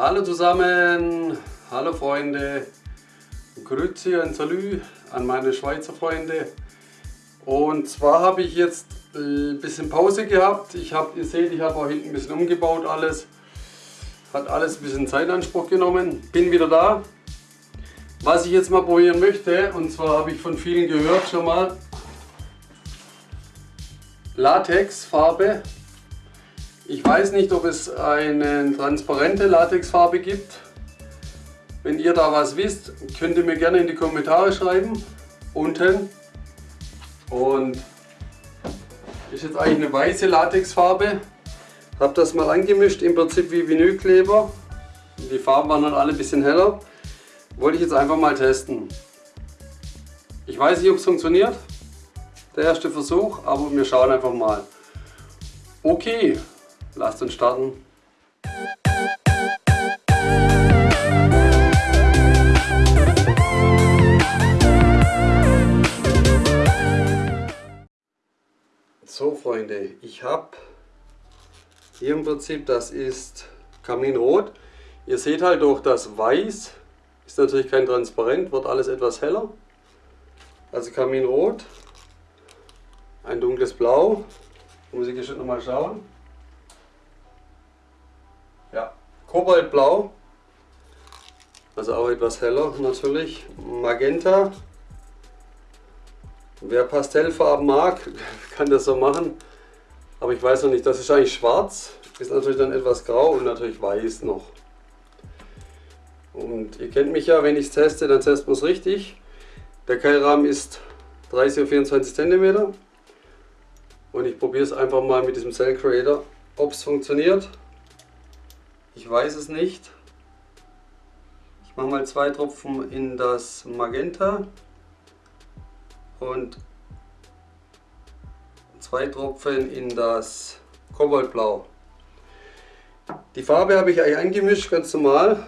Hallo zusammen, hallo Freunde, Grüezi und Salü an meine Schweizer Freunde. Und zwar habe ich jetzt ein bisschen Pause gehabt. Ich habe, ihr seht, ich habe auch hinten ein bisschen umgebaut alles. Hat alles ein bisschen Zeit in Anspruch genommen. Bin wieder da. Was ich jetzt mal probieren möchte, und zwar habe ich von vielen gehört schon mal, Latexfarbe ich weiß nicht, ob es eine transparente Latexfarbe gibt. Wenn ihr da was wisst, könnt ihr mir gerne in die Kommentare schreiben. Unten. Und ist jetzt eigentlich eine weiße Latexfarbe. Habe das mal angemischt, im Prinzip wie Vinylkleber. Die Farben waren dann alle ein bisschen heller. Wollte ich jetzt einfach mal testen. Ich weiß nicht, ob es funktioniert. Der erste Versuch, aber wir schauen einfach mal. Okay, Lasst uns starten. So Freunde, ich habe hier im Prinzip, das ist Kaminrot. Ihr seht halt durch das Weiß, ist natürlich kein Transparent, wird alles etwas heller. Also Kaminrot, ein dunkles Blau, muss ich jetzt nochmal schauen. Kobaltblau, also auch etwas heller natürlich. Magenta, wer Pastellfarben mag, kann das so machen. Aber ich weiß noch nicht, das ist eigentlich schwarz, ist natürlich dann etwas grau und natürlich weiß noch. Und ihr kennt mich ja, wenn ich es teste, dann testet man es richtig. Der Keilrahmen ist 30 auf 24 cm. Und ich probiere es einfach mal mit diesem Cell Creator, ob es funktioniert. Ich weiß es nicht. Ich mache mal zwei Tropfen in das Magenta und zwei Tropfen in das Kobaltblau. Die Farbe habe ich eigentlich angemischt, ganz normal.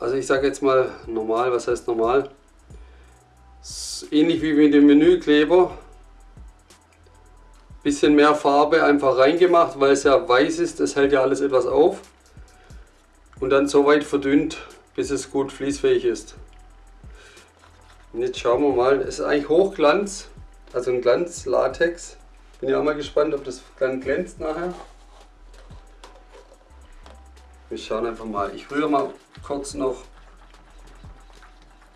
Also ich sage jetzt mal normal, was heißt normal? Ähnlich wie mit dem Menükleber bisschen mehr Farbe einfach reingemacht, weil es ja weiß ist, das hält ja alles etwas auf. Und dann so weit verdünnt, bis es gut fließfähig ist. Und jetzt schauen wir mal, es ist eigentlich Hochglanz, also ein Glanz-Latex. Bin ja auch mal gespannt, ob das dann glänzt nachher. Wir schauen einfach mal. Ich rühre mal kurz noch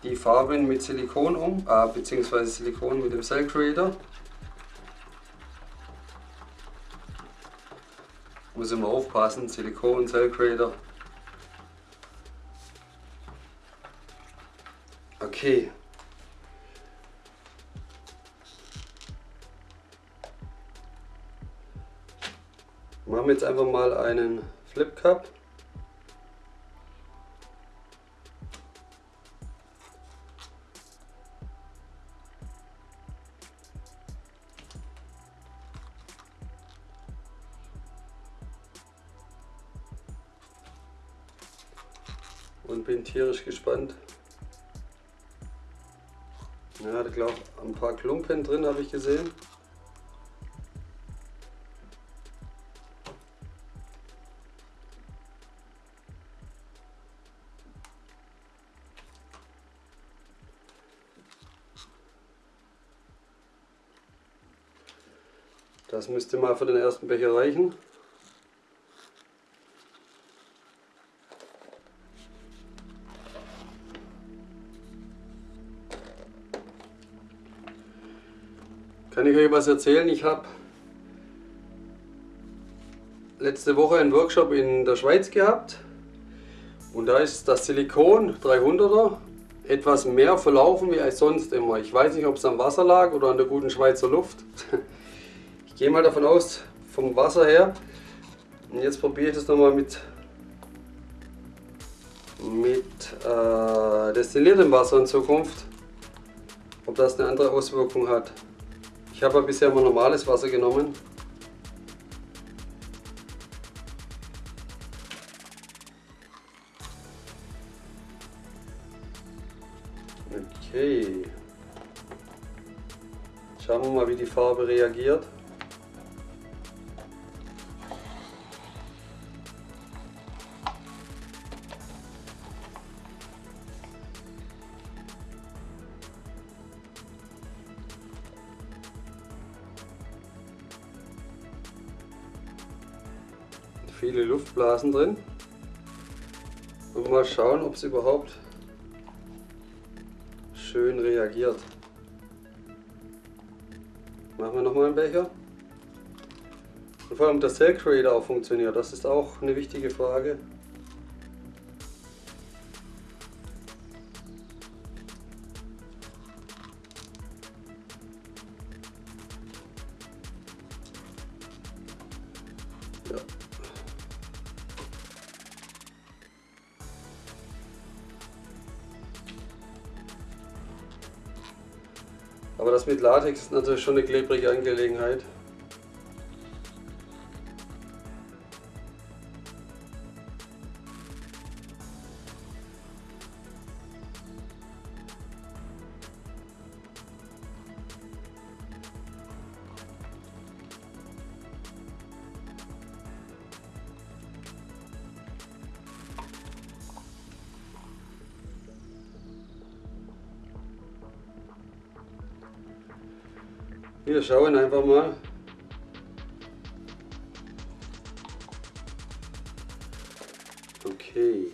die Farben mit Silikon um, äh, beziehungsweise Silikon mit dem Cell Creator. Muss immer aufpassen, Silikon, Cell Creator. Okay. Machen wir jetzt einfach mal einen Flip Cup. Tierisch gespannt. Ja, ich glaube, ein paar Klumpen drin habe ich gesehen. Das müsste mal für den ersten Becher reichen. Kann ich euch was erzählen? Ich habe letzte Woche einen Workshop in der Schweiz gehabt und da ist das Silikon 300er etwas mehr verlaufen wie als sonst immer. Ich weiß nicht, ob es am Wasser lag oder an der guten Schweizer Luft. Ich gehe mal davon aus, vom Wasser her. Und jetzt probiere ich das nochmal mit, mit äh, destilliertem Wasser in Zukunft, ob das eine andere Auswirkung hat. Ich habe bisher immer normales Wasser genommen. Okay. Schauen wir mal, wie die Farbe reagiert. Luftblasen drin. Und mal schauen, ob es überhaupt schön reagiert. Machen wir nochmal einen Becher. Und vor allem der Cell Creator auch funktioniert, das ist auch eine wichtige Frage. Aber das mit Latex ist natürlich schon eine klebrige Angelegenheit. Wir schauen einfach mal. Okay.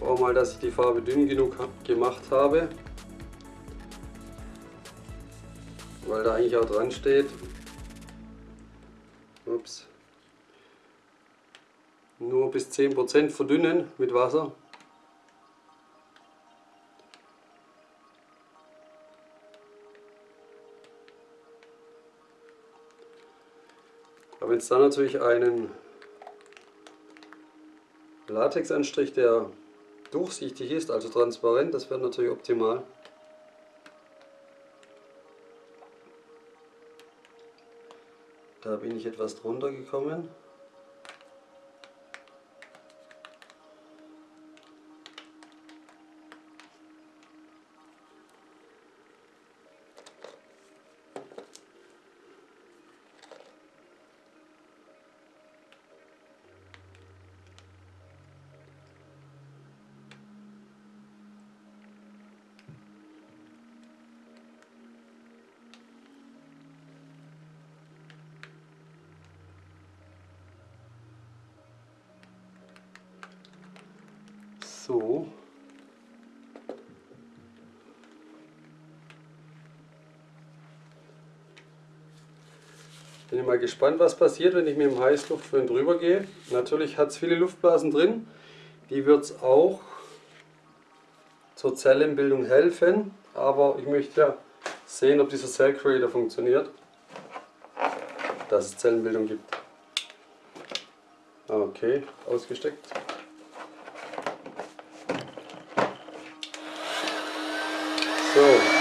Hoffe auch mal, dass ich die Farbe dünn genug gemacht habe. Weil da eigentlich auch dran steht. Ups. Nur bis 10% verdünnen mit Wasser. Wenn es dann natürlich einen Latexanstrich, der durchsichtig ist, also transparent, das wäre natürlich optimal. Da bin ich etwas drunter gekommen. So. Bin ich mal gespannt, was passiert, wenn ich mit dem Heißluftföhn drüber gehe. Natürlich hat es viele Luftblasen drin. Die wird es auch zur Zellenbildung helfen. Aber ich möchte ja sehen, ob dieser Cell Creator funktioniert. Dass es Zellenbildung gibt. Okay, ausgesteckt. So.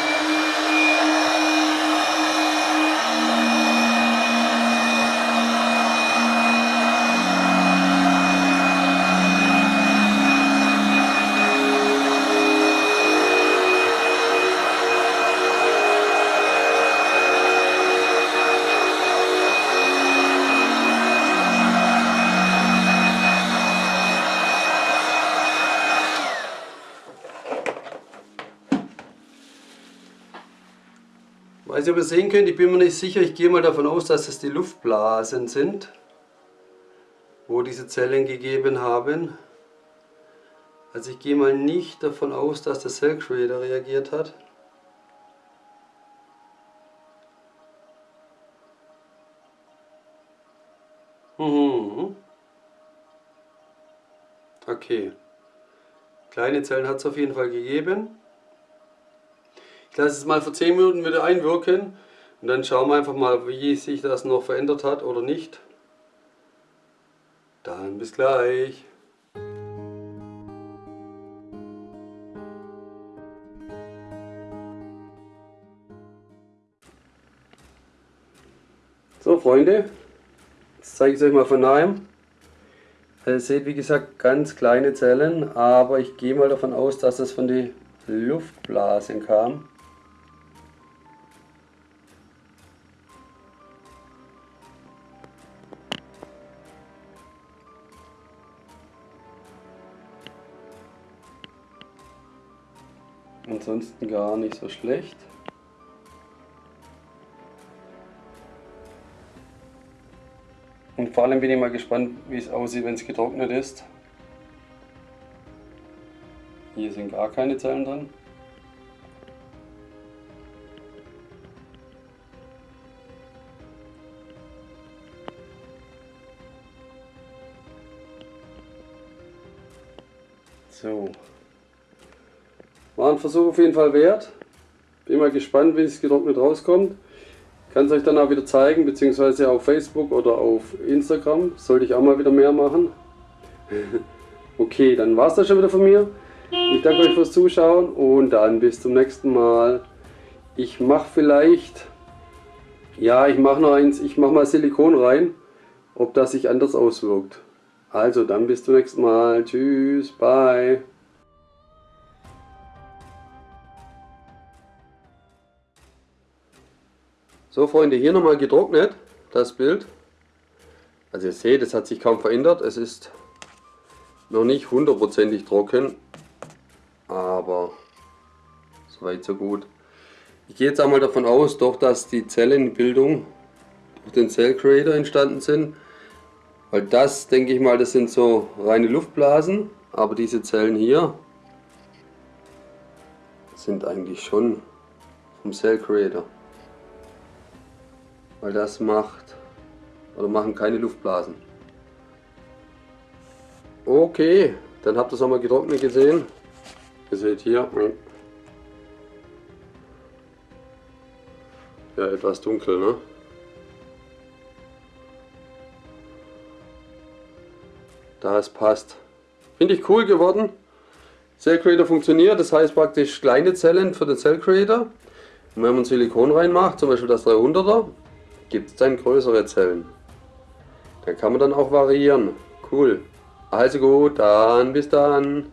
Ob ihr sehen könnt, ich bin mir nicht sicher, ich gehe mal davon aus, dass es die Luftblasen sind, wo diese Zellen gegeben haben. Also ich gehe mal nicht davon aus, dass der Cell Creator reagiert hat. Mhm. Okay. Kleine Zellen hat es auf jeden Fall gegeben. Ich lasse es mal für 10 Minuten wieder einwirken und dann schauen wir einfach mal, wie sich das noch verändert hat oder nicht. Dann bis gleich. So Freunde, jetzt zeige ich es euch mal von nahem. Also ihr seht wie gesagt ganz kleine Zellen, aber ich gehe mal davon aus, dass das von den Luftblasen kam. Ansonsten gar nicht so schlecht. Und vor allem bin ich mal gespannt, wie es aussieht, wenn es getrocknet ist. Hier sind gar keine Zellen drin. So. War ein Versuch auf jeden Fall wert. Bin mal gespannt, wie es getrocknet rauskommt. Kann es euch dann auch wieder zeigen, beziehungsweise auf Facebook oder auf Instagram. Sollte ich auch mal wieder mehr machen. okay, dann war es das schon wieder von mir. Ich danke euch fürs Zuschauen und dann bis zum nächsten Mal. Ich mache vielleicht, ja, ich mache noch eins, ich mache mal Silikon rein, ob das sich anders auswirkt. Also dann bis zum nächsten Mal. Tschüss, bye. So Freunde, hier nochmal getrocknet, das Bild. Also ihr seht, es hat sich kaum verändert. Es ist noch nicht hundertprozentig trocken, aber soweit so gut. Ich gehe jetzt einmal davon aus, doch dass die Zellenbildung durch den Cell Creator entstanden sind. Weil das, denke ich mal, das sind so reine Luftblasen, aber diese Zellen hier sind eigentlich schon vom Cell Creator weil das macht oder machen keine Luftblasen. Okay, dann habt ihr es auch mal getrocknet gesehen. Ihr seht hier, ja etwas dunkel, ne? Das passt. Finde ich cool geworden. Cell Creator funktioniert, das heißt praktisch kleine Zellen für den Cell Creator. Und wenn man Silikon reinmacht, zum Beispiel das 300er, gibt es dann größere Zellen. Da kann man dann auch variieren. Cool. Also gut, dann bis dann.